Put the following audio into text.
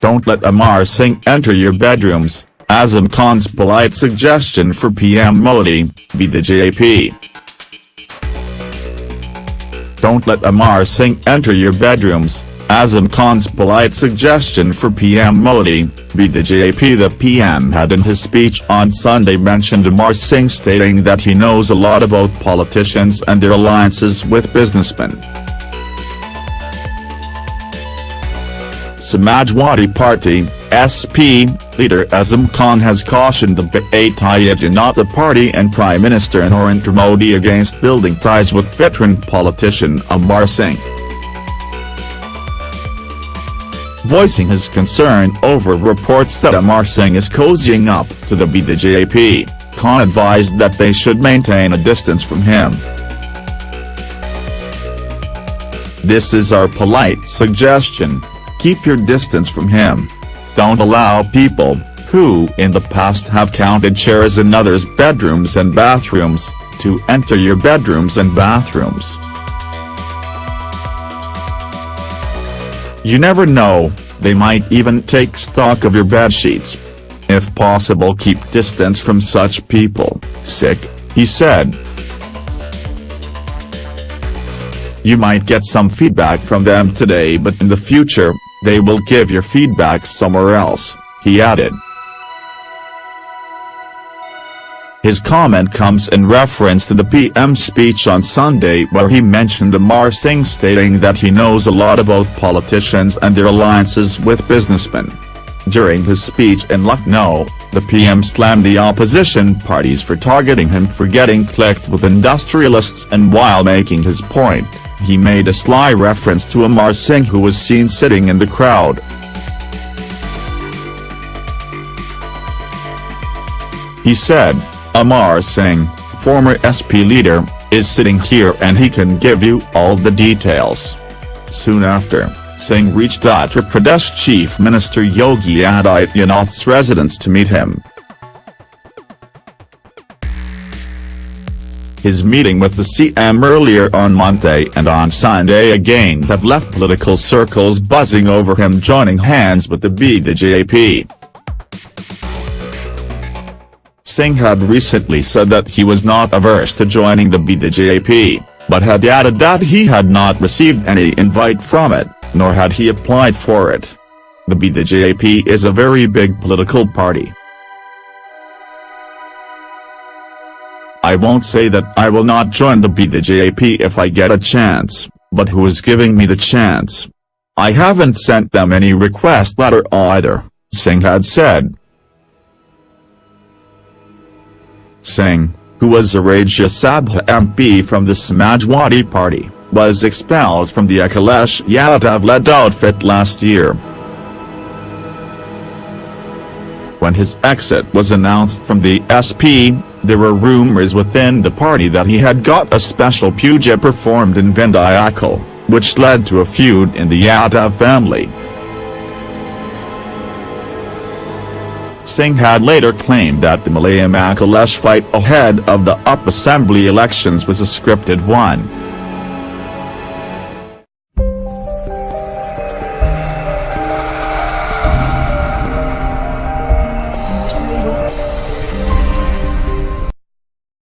Don't let Amar Singh enter your bedrooms, Azam Khan's polite suggestion for PM Modi, be the JP. Don't let Amar Singh enter your bedrooms, Azam Khan's polite suggestion for PM Modi, be the JP The PM had in his speech on Sunday mentioned Amar Singh stating that he knows a lot about politicians and their alliances with businessmen. Samajwadi Party, SP, leader Azam Khan has cautioned the Bharatiya Janata Party and Prime Minister Narendra Modi against building ties with veteran politician Amar Singh. Voicing his concern over reports that Amar Singh is cozying up to the BJP, Khan advised that they should maintain a distance from him. This is our polite suggestion, keep your distance from him. Don't allow people, who in the past have counted chairs in others' bedrooms and bathrooms, to enter your bedrooms and bathrooms. You never know, they might even take stock of your bedsheets. If possible keep distance from such people, sick, he said. You might get some feedback from them today but in the future, they will give your feedback somewhere else, he added. His comment comes in reference to the PM's speech on Sunday where he mentioned Amar Singh stating that he knows a lot about politicians and their alliances with businessmen. During his speech in Lucknow, the PM slammed the opposition parties for targeting him for getting clicked with industrialists and while making his point, he made a sly reference to Amar Singh who was seen sitting in the crowd. He said, Amar Singh, former SP leader, is sitting here and he can give you all the details. Soon after, Singh reached Uttar Pradesh Chief Minister Yogi Adityanath's residence to meet him. His meeting with the CM earlier on Monday and on Sunday again have left political circles buzzing over him joining hands with the BJP. Singh had recently said that he was not averse to joining the BJP, but had added that he had not received any invite from it, nor had he applied for it. The BJP is a very big political party. I won't say that I will not join the BJP if I get a chance, but who is giving me the chance? I haven't sent them any request letter either, Singh had said. Singh, who was a Rajya Sabha MP from the Samajwadi Party, was expelled from the Akhilesh Yadav-led outfit last year. When his exit was announced from the SP, there were rumors within the party that he had got a special puja performed in Vindhyachal, which led to a feud in the Yadav family. Singh had later claimed that the Mulayam Akhilesh fight ahead of the UP assembly elections was a scripted one.